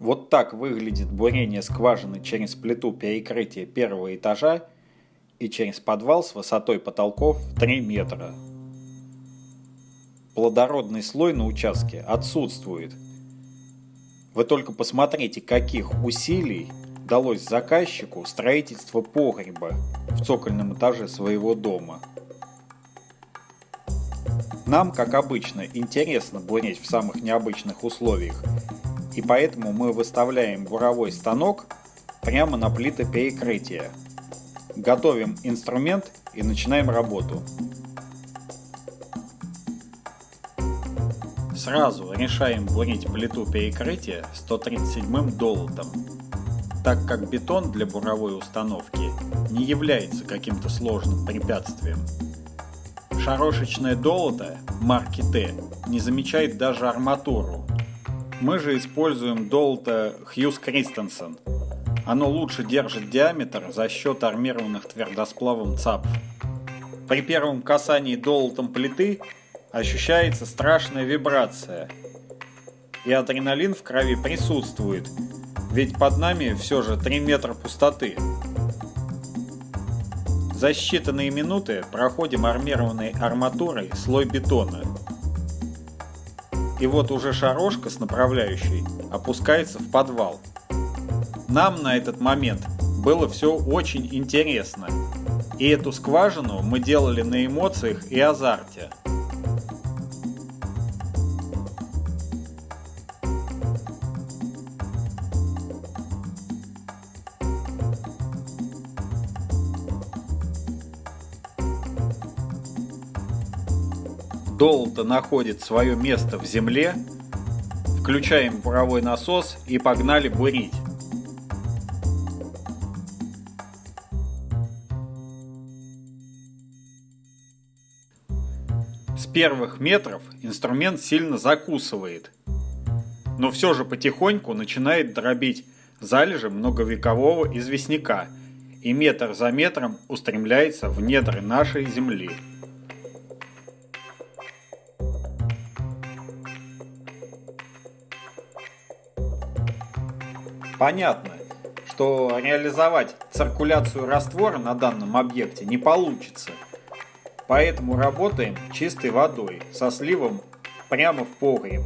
Вот так выглядит бурение скважины через плиту перекрытия первого этажа и через подвал с высотой потолков в 3 метра. Плодородный слой на участке отсутствует. Вы только посмотрите, каких усилий далось заказчику строительство погреба в цокольном этаже своего дома. Нам, как обычно, интересно бурить в самых необычных условиях – и поэтому мы выставляем буровой станок прямо на плиты перекрытия. Готовим инструмент и начинаем работу. Сразу решаем бурить плиту перекрытия 137 долотом, так как бетон для буровой установки не является каким-то сложным препятствием. Шарошечное долото марки Т не замечает даже арматуру, мы же используем долото Хьюз Кристенсен. Оно лучше держит диаметр за счет армированных твердосплавом ЦАП. При первом касании долотом плиты ощущается страшная вибрация. И адреналин в крови присутствует, ведь под нами все же 3 метра пустоты. За считанные минуты проходим армированной арматурой слой бетона – и вот уже шарошка с направляющей опускается в подвал. Нам на этот момент было все очень интересно. И эту скважину мы делали на эмоциях и азарте. Долото находит свое место в земле, включаем буровой насос и погнали бурить. С первых метров инструмент сильно закусывает, но все же потихоньку начинает дробить залежи многовекового известняка и метр за метром устремляется в недры нашей земли. Понятно, что реализовать циркуляцию раствора на данном объекте не получится. Поэтому работаем чистой водой со сливом прямо в погреб.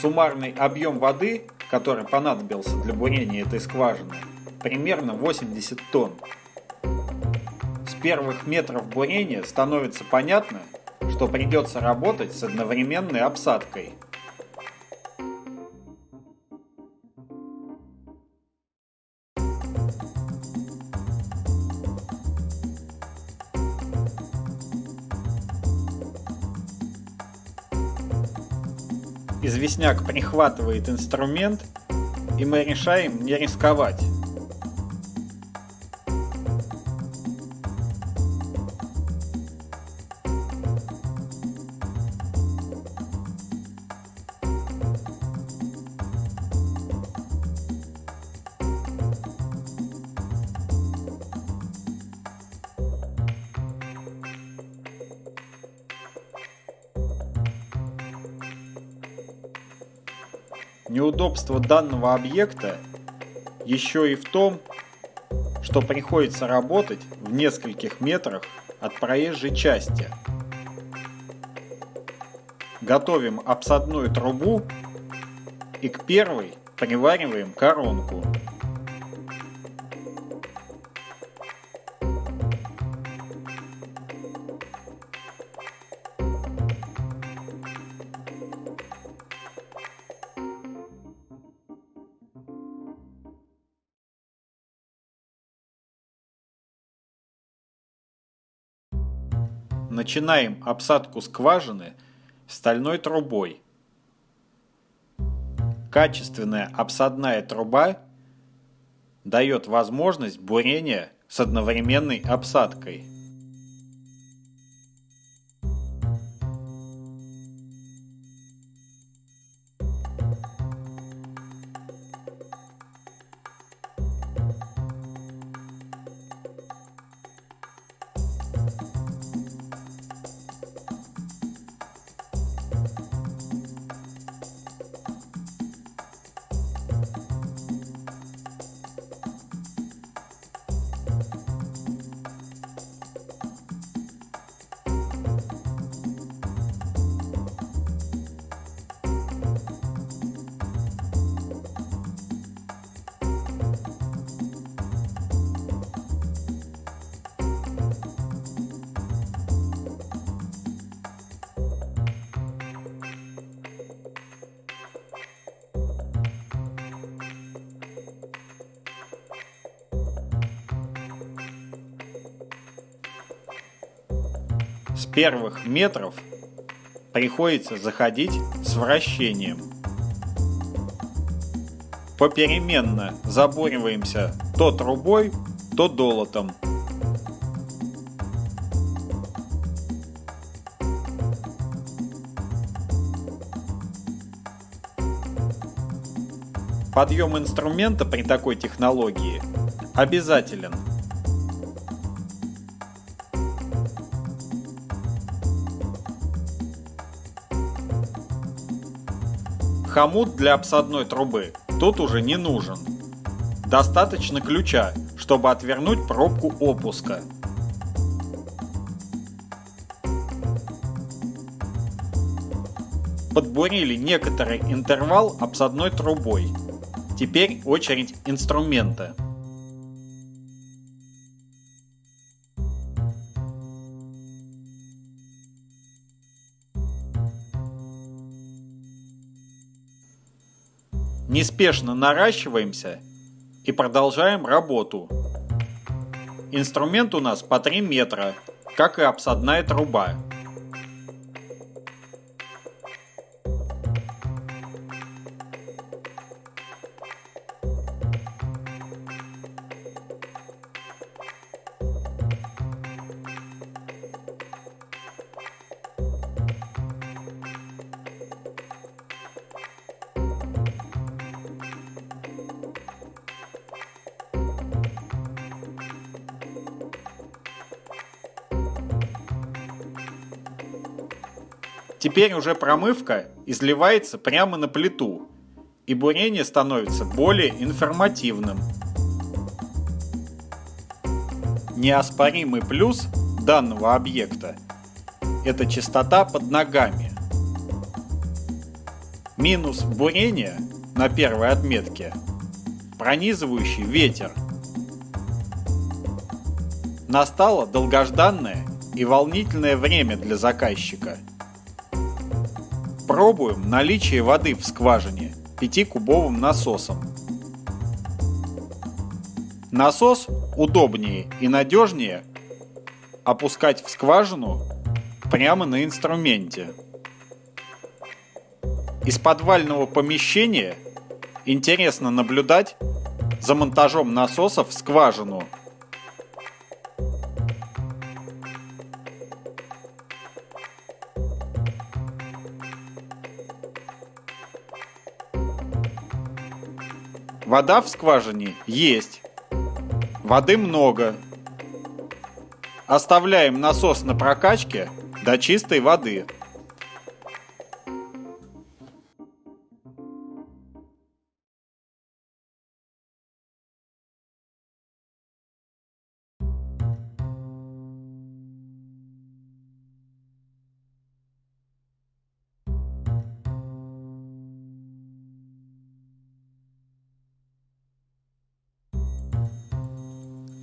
Суммарный объем воды, который понадобился для бурения этой скважины, примерно 80 тонн. С первых метров бурения становится понятно, что придется работать с одновременной обсадкой – известняк прихватывает инструмент, и мы решаем не рисковать. Неудобство данного объекта еще и в том, что приходится работать в нескольких метрах от проезжей части. Готовим обсадную трубу и к первой привариваем коронку. Начинаем обсадку скважины стальной трубой. Качественная обсадная труба дает возможность бурения с одновременной обсадкой. С первых метров приходится заходить с вращением. Попеременно забориваемся то трубой, то долотом. Подъем инструмента при такой технологии обязателен. Хомут для обсадной трубы тут уже не нужен. Достаточно ключа, чтобы отвернуть пробку опуска. Подбурили некоторый интервал обсадной трубой. Теперь очередь инструмента. Неспешно наращиваемся и продолжаем работу. Инструмент у нас по 3 метра, как и обсадная труба. Теперь уже промывка изливается прямо на плиту, и бурение становится более информативным. Неоспоримый плюс данного объекта – это частота под ногами. Минус бурения на первой отметке – пронизывающий ветер. Настало долгожданное и волнительное время для заказчика – Пробуем наличие воды в скважине 5-кубовым насосом. Насос удобнее и надежнее опускать в скважину прямо на инструменте. Из подвального помещения интересно наблюдать за монтажом насосов в скважину – Вода в скважине есть. Воды много. Оставляем насос на прокачке до чистой воды.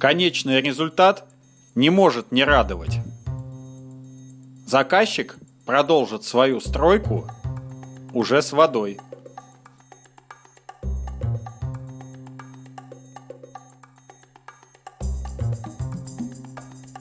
Конечный результат не может не радовать. Заказчик продолжит свою стройку уже с водой.